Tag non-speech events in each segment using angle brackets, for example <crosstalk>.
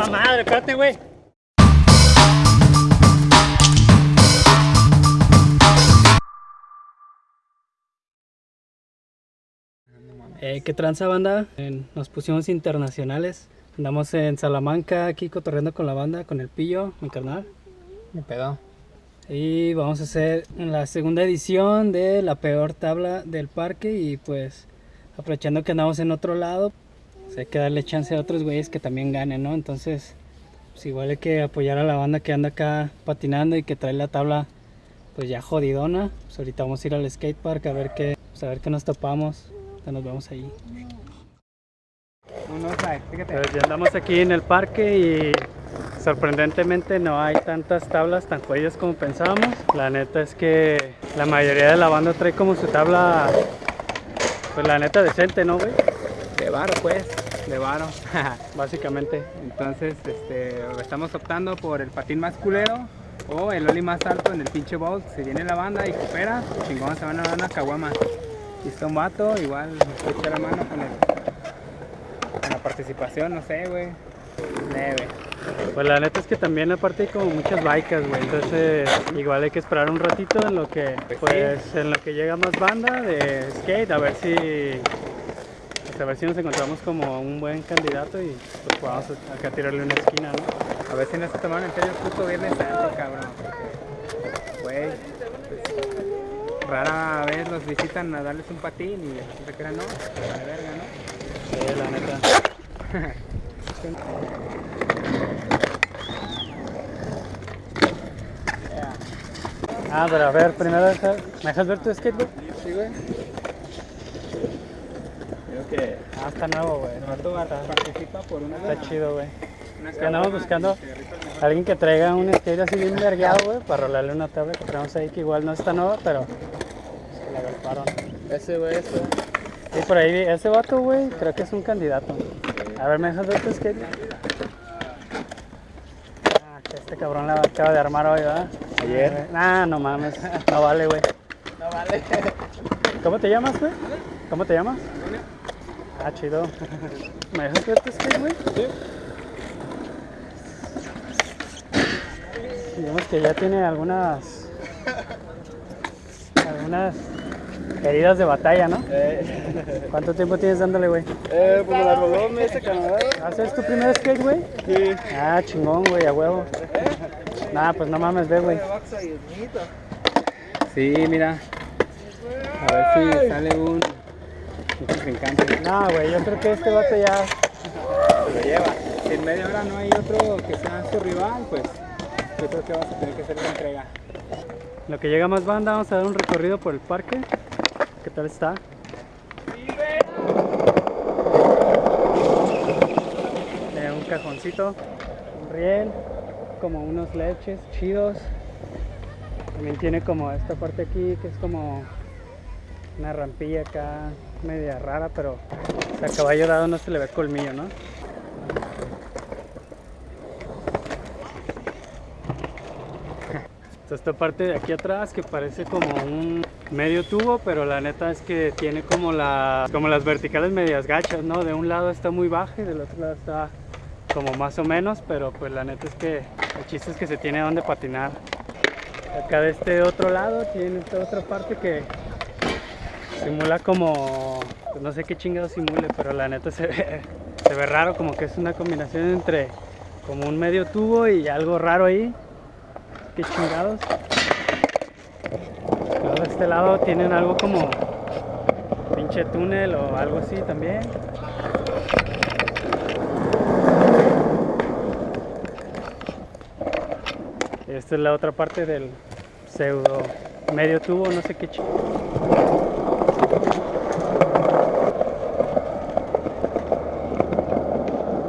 puta madre, espérate, güey. Eh, ¿Qué tranza banda? Eh, nos pusimos internacionales. Andamos en Salamanca aquí cotorreando con la banda, con el pillo, mi carnal. Me pedo. Y vamos a hacer la segunda edición de la peor tabla del parque y pues aprovechando que andamos en otro lado, pues hay que darle chance a otros güeyes que también ganen, ¿no? Entonces, pues igual hay que apoyar a la banda que anda acá patinando y que trae la tabla pues ya jodidona. Pues ahorita vamos a ir al skatepark a ver qué, pues a ver qué nos topamos. Ya nos vemos ahí. Pues ya andamos aquí en el parque y sorprendentemente no hay tantas tablas tan jodidas como pensábamos. La neta es que la mayoría de la banda trae como su tabla, pues la neta decente, ¿no, güey? De varo, pues. De varo. <laughs> Básicamente. Entonces, este, estamos optando por el patín más culero o el oli más alto en el pinche bowl. Si viene la banda y coopera, chingón, se van a dar una caguama. Si está un vato, igual nos echa la mano con, el, con la participación, no sé, güey. Leve. Pues la neta es que también aparte hay como muchas bikes, güey. Entonces igual hay que esperar un ratito en lo que, pues, en lo que llega más banda de skate, a ver si, pues, a ver si nos encontramos como un buen candidato y pues a, acá tirarle una esquina, ¿no? A ver si no se tomaron en serio el puto viernes santo, cabrón. Güey, pues, rara vez los visitan a darles un patín y que era no, la verga, ¿no? Sí, la neta. <laughs> Ah, pero a ver, primero, ¿me dejas ver tu skate, güey? Sí, güey. Creo que Ah, está nuevo, güey. el vato participa por una Está chido, güey. andamos buscando y alguien que traiga un skate así bien vergueado, güey, para rolarle una tabla que traemos ahí, que igual no está nueva, pero se la agolparon. Ese güey, ese. Sí, por ahí, vi- ese vato, güey, creo que es un candidato. A ver, ¿me dejas ver tu skate? Ah, que este cabrón la acaba de armar hoy, ¿verdad? Ayer. Ah, no mames, no vale, güey. No vale. ¿Cómo te llamas, güey? ¿Cómo te llamas? Ah, chido. ¿Me dejas ver tu skate, güey? Sí. Digamos que ya tiene algunas. algunas heridas de batalla, ¿no? Eh, ¿Cuánto tiempo tienes dándole, güey? eh, pues me la robó ese Canadá. ¿Haces tu primer skate, güey? Sí. Ah, chingón, güey, a huevo. Nah, pues no mames, ve, güey. Sí, mira. A ver si sale un. Contrincante. No, güey, yo creo que este vato ya. Se lo lleva. Si en media hora no hay otro que sea su rival, pues yo creo que vas a tener que hacer la entrega. Lo que llega más banda, vamos a dar un recorrido por el parque. ¿Qué tal está? Tiene un cajoncito, un riel, como unos leches chidos. También tiene como esta parte aquí que es como una rampilla acá media rara, pero a caballo dado no se le ve colmillo, ¿no? Esta parte de aquí atrás que parece como un medio tubo, pero la neta es que tiene como, la, como las verticales medias gachas, ¿no? De un lado está muy baja y del otro lado está como más o menos, pero pues la neta es que el chiste es que se tiene donde patinar. Acá de este otro lado tiene esta otra parte que simula como, pues no sé qué chingado simule, pero la neta se ve, se ve raro, como que es una combinación entre como un medio tubo y algo raro ahí. Qué chingados. De este lado tienen algo como pinche túnel o algo así también. Esta es la otra parte del pseudo medio tubo, no sé qué chingados.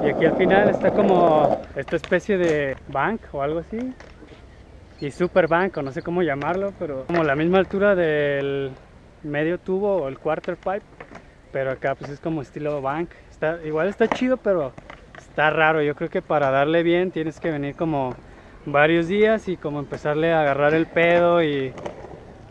Y aquí al final está como esta especie de bank o algo así. Y super bank, o no sé cómo llamarlo, pero como la misma altura del medio tubo o el quarter pipe. Pero acá pues es como estilo bank. Igual está chido, pero está raro. Yo creo que para darle bien tienes que venir como varios días y como empezarle a agarrar el pedo y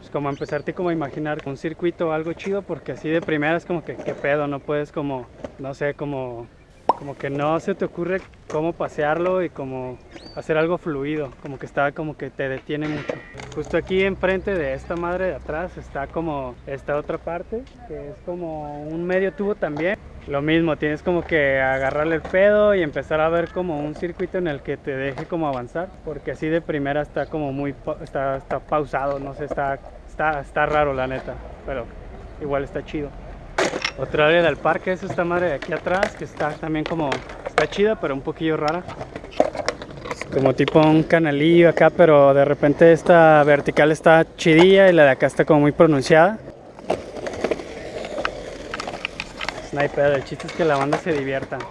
pues como empezarte como a imaginar un circuito o algo chido porque así de primera es como que qué pedo, no puedes como, no sé, como como que no se te ocurre cómo pasearlo y cómo hacer algo fluido, como que está como que te detiene mucho. Justo aquí enfrente de esta madre de atrás está como esta otra parte, que es como un medio tubo también. Lo mismo, tienes como que agarrarle el pedo y empezar a ver como un circuito en el que te deje como avanzar, porque así de primera está como muy, está, está pausado, no sé, está, está, está raro la neta, pero igual está chido. Otra área del parque es esta madre de aquí atrás, que está también como, está chida, pero un poquillo rara. Es como tipo un canalillo acá, pero de repente esta vertical está chidilla y la de acá está como muy pronunciada. Sniper, el chiste es que la banda se divierta.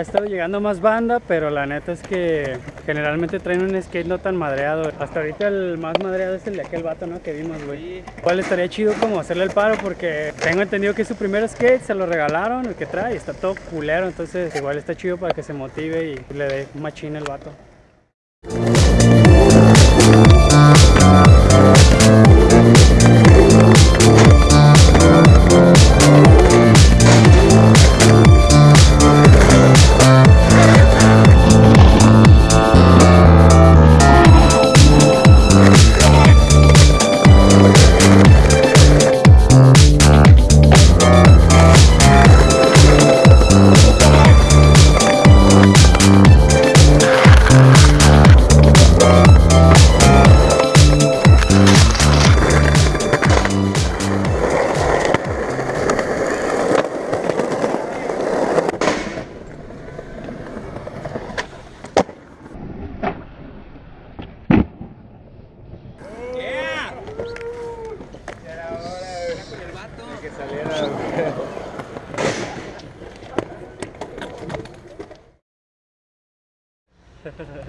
Ha estado llegando más banda, pero la neta es que generalmente traen un skate no tan madreado. Hasta ahorita el más madreado es el de aquel vato, ¿no? Que vimos, güey. Igual estaría chido como hacerle el paro porque tengo entendido que es su primer skate, se lo regalaron, el que trae, está todo culero, entonces igual está chido para que se motive y le dé un machín el vato.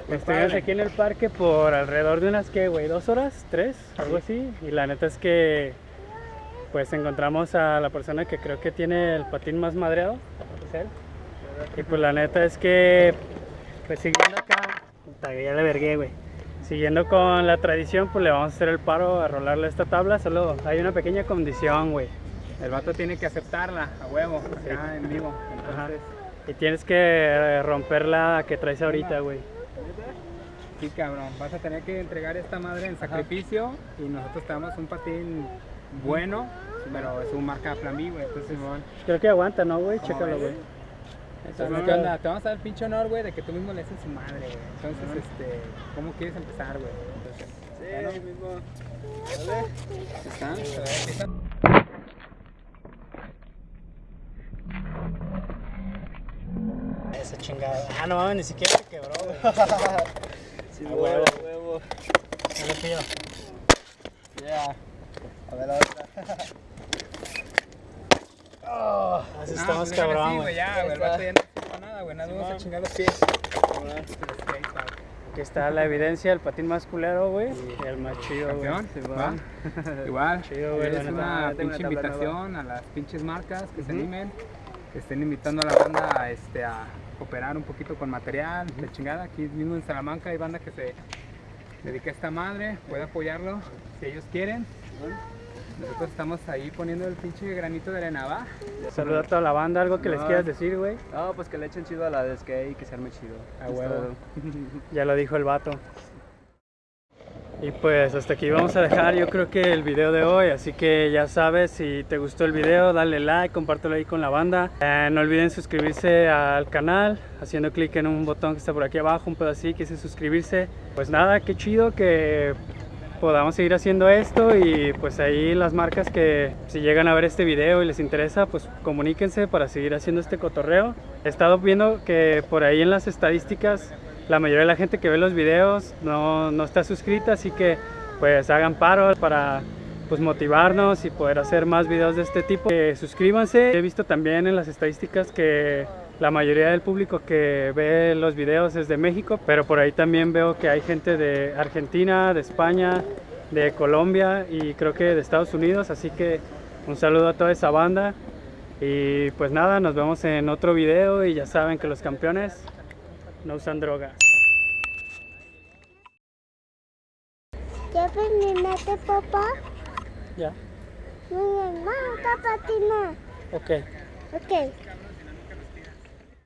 Estuvimos aquí en el parque por alrededor de unas que, güey, dos horas, tres, algo así. Y la neta es que, pues encontramos a la persona que creo que tiene el patín más madreado, es él. Y pues la neta es que, pues siguiendo acá, ya le vergué, güey. Siguiendo con la tradición, pues le vamos a hacer el paro a rolarle esta tabla. Solo hay una pequeña condición, güey. El vato tiene que aceptarla a huevo, acá en vivo. Entonces, Y tienes que eh, romper la que traes ahorita, güey. sí, cabrón, vas a tener que entregar esta madre en sacrificio y nosotros te damos un patín bueno, pero es un marca Flamí, güey. Entonces, Creo que aguanta, ¿no, güey? ¿Cómo Chécalo, güey. entonces, ¿qué onda? Te vamos a dar el pinche honor, güey, de que tú mismo le haces su madre, güey. Entonces, este, ¿cómo quieres empezar, güey? Entonces, Sí, mismo. ¿Está? ¿Está? Esa chingada. Ah, no mames, ni siquiera se quebró, güey. <laughs> Sí, A huevo, huevo. huevo. No le pido. Yeah. A ver la otra. Oh, así No, estamos cabrón, güey. Ya, güey, el vato ya no ocupa nada, güey. Nada, vamos a chingar los pies. Aquí está la evidencia, el patín más culero, güey. Y el más chido, güey. Campeón, Sí, va. Igual, Chido, güey, es una pinche invitación a las pinches marcas que se Ujú. animen, que estén invitando a la banda a, este, a cooperar un poquito con material, de chingada. Aquí mismo en Salamanca hay banda que se dedica a esta madre, puede apoyarlo si ellos quieren. Nosotros estamos ahí poniendo el pinche granito de arena, ¿va? Saluda a toda la banda, algo que les quieras decir, güey. No, pues que le echen chido a la de skate y que se arme chido. A Es huevo. <laughs> Ya lo dijo el vato. Y pues hasta aquí vamos a dejar yo creo que el video de hoy, así que ya sabes, si te gustó el video, dale like, compártelo ahí con la banda. Eh, no olviden suscribirse al canal, haciendo clic en un botón que está por aquí abajo, un pedacito que dice suscribirse. Pues nada, qué chido que podamos seguir haciendo esto y pues ahí las marcas que si llegan a ver este video y les interesa, pues comuníquense para seguir haciendo este cotorreo. He estado viendo que por ahí en las estadísticas la mayoría de la gente que ve los videos no, no está suscrita, así que pues hagan paro para pues motivarnos y poder hacer más videos de este tipo. Eh, suscríbanse. He visto también en las estadísticas que la mayoría del público que ve los videos es de México, pero por ahí también veo que hay gente de Argentina, de España, de Colombia y creo que de Estados Unidos, así que un saludo a toda esa banda y pues nada, nos vemos en otro video y ya saben que los campeones no usan droga. ¿Ya terminaste, papá? Ya, Muy bien, vamos a patinar. ok. Ok.